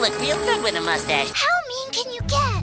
look real good with a mustache. How mean can you get?